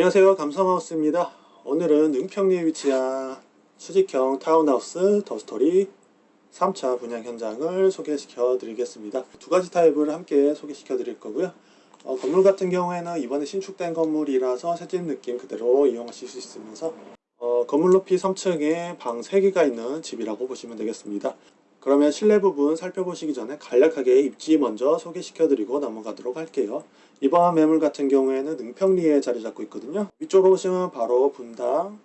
안녕하세요. 감성하우스입니다. 오늘은 은평리에 위치한 수직형 타운하우스 더스토리 3차 분양 현장을 소개시켜 드리겠습니다. 두 가지 타입을 함께 소개시켜 드릴 거고요. 어, 건물 같은 경우에는 이번에 신축된 건물이라서 새집 느낌 그대로 이용하실 수 있으면서 어, 건물 높이 3층에 방 3개가 있는 집이라고 보시면 되겠습니다 그러면 실내 부분 살펴보시기 전에 간략하게 입지 먼저 소개시켜 드리고 넘어가도록 할게요. 이번 매물 같은 경우에는 능평리에 자리 잡고 있거든요. 위쪽으로 보시면 바로 분당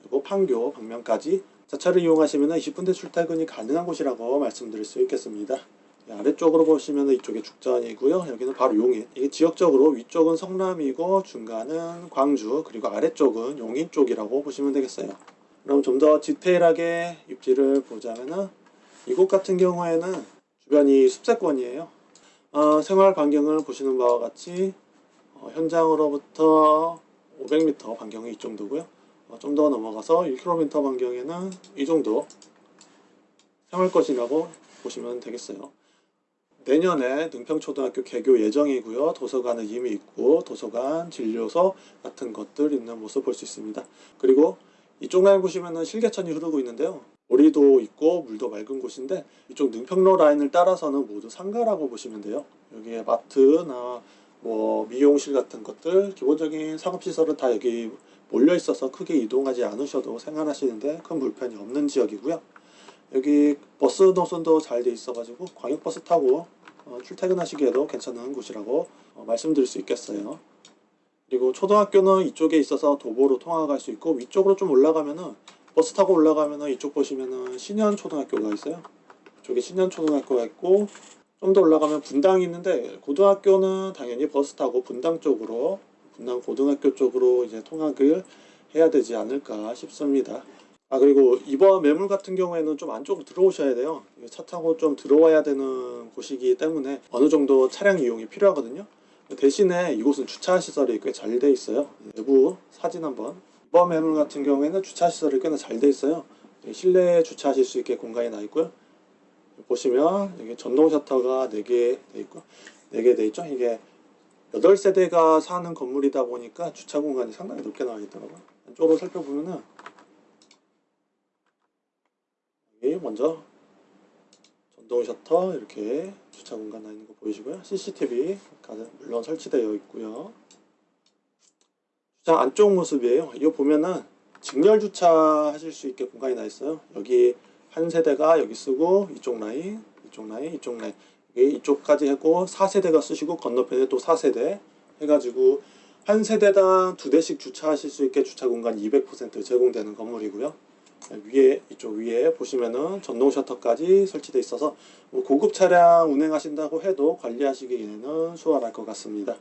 그리고 판교 방면까지 자차를 이용하시면 20분대 출퇴근이 가능한 곳이라고 말씀드릴 수 있겠습니다. 예, 아래쪽으로 보시면 이쪽에 죽전이고요. 여기는 바로 용인. 이게 지역적으로 위쪽은 성남이고 중간은 광주 그리고 아래쪽은 용인 쪽이라고 보시면 되겠어요. 그럼 좀 더 디테일하게 입지를 보자면은 이곳 같은 경우에는 주변이 숲세권이에요. 어, 생활 반경을 보시는 바와 같이 어, 현장으로부터 500m 반경이 이 정도고요. 어, 좀 더 넘어가서 1km 반경에는 이 정도 생활 것이라고 보시면 되겠어요. 내년에 능평초등학교 개교 예정이고요. 도서관은 이미 있고 도서관, 진료소 같은 것들 있는 모습 볼 수 있습니다. 그리고 이쪽 라인 보시면 실개천이 흐르고 있는데요 오리도 있고 물도 맑은 곳인데 이쪽 능평로 라인을 따라서는 모두 상가라고 보시면 돼요. 여기에 마트나 뭐 미용실 같은 것들 기본적인 상업시설은 다 여기 몰려 있어서 크게 이동하지 않으셔도 생활하시는데 큰 불편이 없는 지역이고요. 여기 버스 노선도 잘 돼 있어 가지고 광역버스 타고 어, 출퇴근하시기에도 괜찮은 곳이라고 어, 말씀드릴 수 있겠어요. 그리고 초등학교는 이쪽에 있어서 도보로 통학할 수 있고 위쪽으로 좀 올라가면은 버스 타고 올라가면은 이쪽 보시면은 신현 초등학교가 있어요. 이쪽에 신현 초등학교가 있고 좀 더 올라가면 분당이 있는데 고등학교는 당연히 버스 타고 분당 쪽으로 분당 고등학교 쪽으로 이제 통학을 해야 되지 않을까 싶습니다. 아 그리고 이번 매물 같은 경우에는 좀 안쪽으로 들어오셔야 돼요. 차 타고 좀 들어와야 되는 곳이기 때문에 어느 정도 차량 이용이 필요하거든요. 대신에 이곳은 주차 시설이 꽤 잘 돼 있어요. 내부 사진 한번 이번 매물 같은 경우에는 주차 시설이 꽤나 잘 돼 있어요. 실내에 주차하실 수 있게 공간이 나 있고요. 보시면 여기 전동 셔터가 4개 돼 있고 4개 돼 있죠. 이게 8세대가 사는 건물이다 보니까 주차 공간이 상당히 넓게 나와 있더라고요. 안쪽으로 살펴보면은 여기 먼저 전동 셔터 이렇게 주차 공간 나 있는 거 보이시고요. CCTV 물론 설치되어 있고요. 주차 안쪽 모습이에요. 이거 보면은 직렬 주차 하실 수 있게 공간이 나 있어요. 여기 한 세대가 여기 쓰고 이쪽 라인, 이쪽 라인, 이쪽 라인 이쪽까지 하고 4세대가 쓰시고 건너편에 또 4세대 해가지고 한 세대당 두 대씩 주차하실 수 있게 주차 공간 200% 제공되는 건물이고요. 위에 이쪽 위에 보시면은 전동 셔터까지 설치되어 있어서 뭐 고급 차량 운행하신다고 해도 관리하시기에는 수월할 것 같습니다.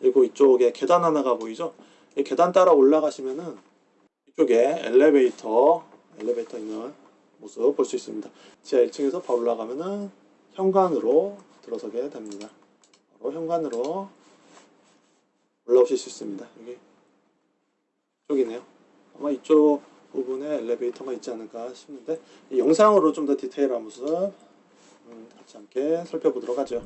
그리고 이쪽에 계단 하나가 보이죠? 이 계단 따라 올라가시면은 이쪽에 엘리베이터 엘리베이터 있는 모습 볼 수 있습니다. 지하 1층에서 바로 올라가면은 현관으로 들어서게 됩니다. 바로 현관으로 올라오실 수 있습니다. 여기 이쪽이네요. 아마 이쪽 부분에 엘리베이터가 있지 않을까 싶는데 영상으로 좀 더 디테일한 모습 음, 같이 함께 살펴보도록 하죠.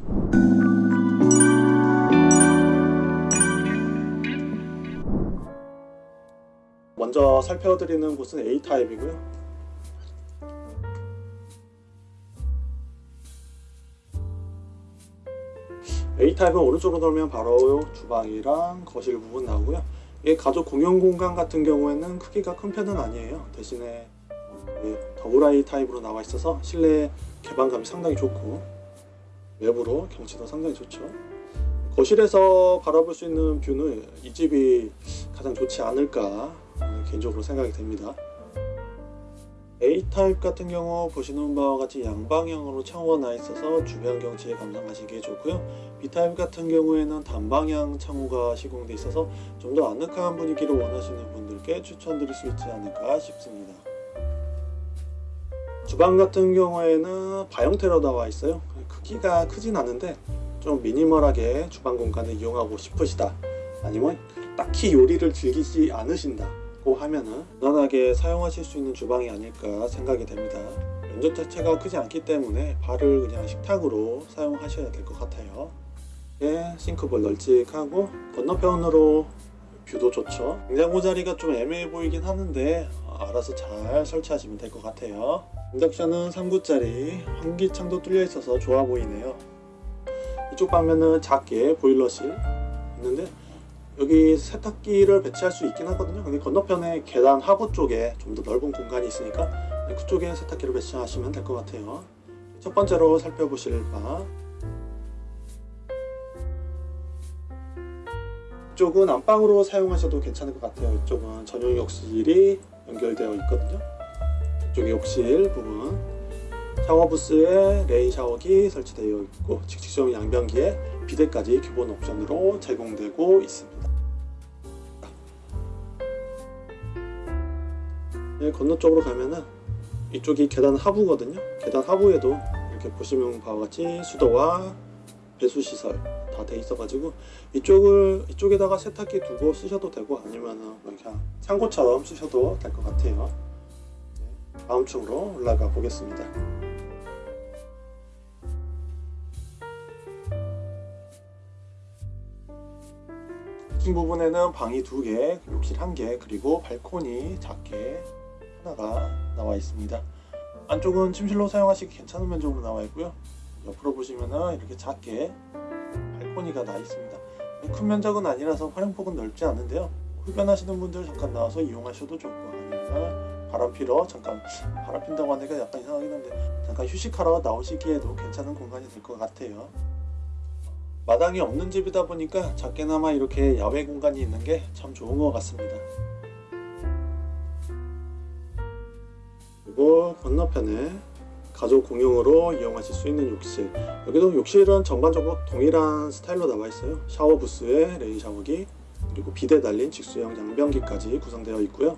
먼저 살펴드리는 곳은 A타입이고요. A타입은 오른쪽으로 돌면 바로 주방이랑 거실 부분 나오고요. 이 가족 공용 공간 같은 경우에는 크기가 큰 편은 아니에요. 대신에 double height 타입으로 나와 있어서 실내 개방감이 상당히 좋고 외부로 경치도 상당히 좋죠. 거실에서 바라볼 수 있는 view는 이 집이 가장 좋지 않을까 개인적으로 생각이 됩니다. A타입 같은 경우 보시는 바와 같이 양방향으로 창호가 나 있어서 주변 경치에 감상하시기에 좋고요. B타입 같은 경우에는 단방향 창호가 시공되어 있어서 좀 더 아늑한 분위기를 원하시는 분들께 추천드릴 수 있지 않을까 싶습니다. 주방 같은 경우에는 바형태로 나와 있어요. 크기가 크진 않은데 좀 minimal하게 주방 공간을 이용하고 싶으시다 아니면 딱히 요리를 즐기지 않으신다 고 하면은 무난하게 사용하실 수 있는 주방이 아닐까 생각이 됩니다 면적 자체가 크지 않기 때문에 바를 그냥 식탁으로 사용하셔야 될 것 같아요 예, sink bowl 널찍하고 건너편으로 view도 좋죠. 냉장고 자리가 좀 애매해 보이긴 하는데 어, 알아서 잘 설치하시면 될 것 같아요. 인덕션은 3구짜리 환기창도 뚫려 있어서 좋아 보이네요. 이쪽 방면은 작게 보일러실 있는데 여기 세탁기를 배치할 수 있긴 하거든요. 근데 건너편에 계단 하부 쪽에 좀 더 넓은 공간이 있으니까 그쪽에 세탁기를 배치하시면 될 것 같아요. 첫 번째로 살펴보실 방 이쪽은 안방으로 사용하셔도 괜찮을 것 같아요. 이쪽은 전용 욕실이 연결되어 있거든요. 이쪽에 욕실 부분 샤워 부스에 rain 샤워기 설치되어 있고 직수형 양변기에 비데까지 기본 옵션으로 제공되고 있습니다. 건너 쪽으로 가면은 이쪽이 계단 하부거든요. 계단 하부에도 이렇게 보시면 바와 같이 수도와 배수 시설 다 돼 있어 가지고 이쪽을 이쪽에다가 세탁기 두고 쓰셔도 되고 아니면은 그냥 창고처럼 쓰셔도 될 것 같아요. 네, 다음 층으로 올라가 보겠습니다. 2층 부분에는 방이 두 개, 욕실 한 개, 그리고 발코니 작게 하나가 나와 있습니다. 안쪽은 침실로 사용하시기 괜찮은 면적으로 나와 있고요. 옆으로 보시면은 이렇게 작게 발코니가 나 있습니다. 큰 면적은 아니라서 활용폭은 넓지 않은데요. 흡연하시는 분들 잠깐 나와서 이용하셔도 좋고 아니면 바람 피러 잠깐 바람 핀다고 하니까 약간 이상하긴 한데 잠깐 휴식하러 나오시기에도 괜찮은 공간이 될 것 같아요. 마당이 없는 집이다 보니까 작게나마 이렇게 야외 공간이 있는 게 참 좋은 것 같습니다. 그리고 건너편에 가족 공용으로 이용하실 수 있는 욕실. 여기도 욕실은 전반적으로 동일한 스타일로 나와 있어요. 샤워 부스에 rain 샤워기 그리고 비데 달린 직수형 양변기까지 구성되어 있고요.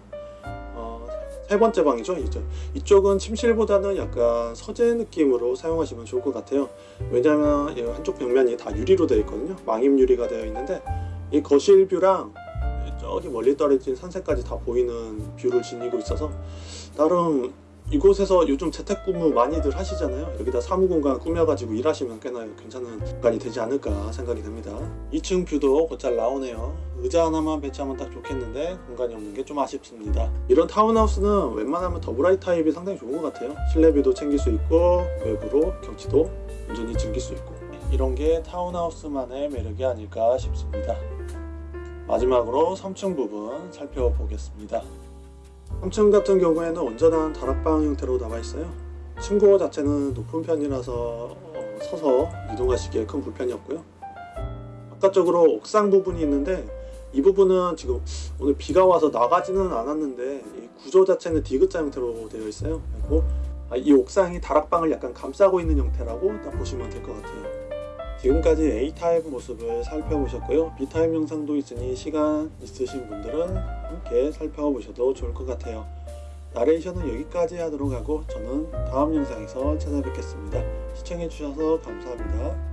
어, 세 번째 방이죠 이제. 이쪽은 침실보다는 약간 서재 느낌으로 사용하시면 좋을 것 같아요. 왜냐하면 이 한쪽 벽면이 다 유리로 되어 있거든요. 망입 유리가 되어 있는데 이 거실 view랑 저기 멀리 떨어진 산세까지 다 보이는 view를 지니고 있어서 나름 이곳에서 요즘 재택근무 많이들 하시잖아요. 여기다 사무공간 꾸며가지고 일하시면 꽤나 괜찮은 공간이 되지 않을까 생각이 됩니다. 2층 view도 곧잘 나오네요. 의자 하나만 배치하면 딱 좋겠는데 공간이 없는 게 좀 아쉽습니다. 이런 타운하우스는 웬만하면 double height 타입이 상당히 좋은 것 같아요. 실내 view도 챙길 수 있고 외부로 경치도 온전히 즐길 수 있고 이런 게 타운하우스만의 매력이 아닐까 싶습니다. 마지막으로 3층 부분 살펴보겠습니다 3층 같은 경우에는 온전한 다락방 형태로 나와 있어요. 층고 자체는 높은 편이라서 어, 서서 이동하시기에 큰 불편이 없고요. 바깥쪽으로 옥상 부분이 있는데 이 부분은 지금 오늘 비가 와서 나가지는 않았는데 이 구조 자체는 디귿자 형태로 되어 있어요. 그리고 아, 이 옥상이 다락방을 약간 감싸고 있는 형태라고 딱 보시면 될 것 같아요. 지금까지 A타입 모습을 살펴보셨고요. B타입 영상도 있으니 시간 있으신 분들은 함께 살펴보셔도 좋을 것 같아요. 나레이션은 여기까지 하도록 하고 저는 다음 영상에서 찾아뵙겠습니다. 시청해주셔서 감사합니다.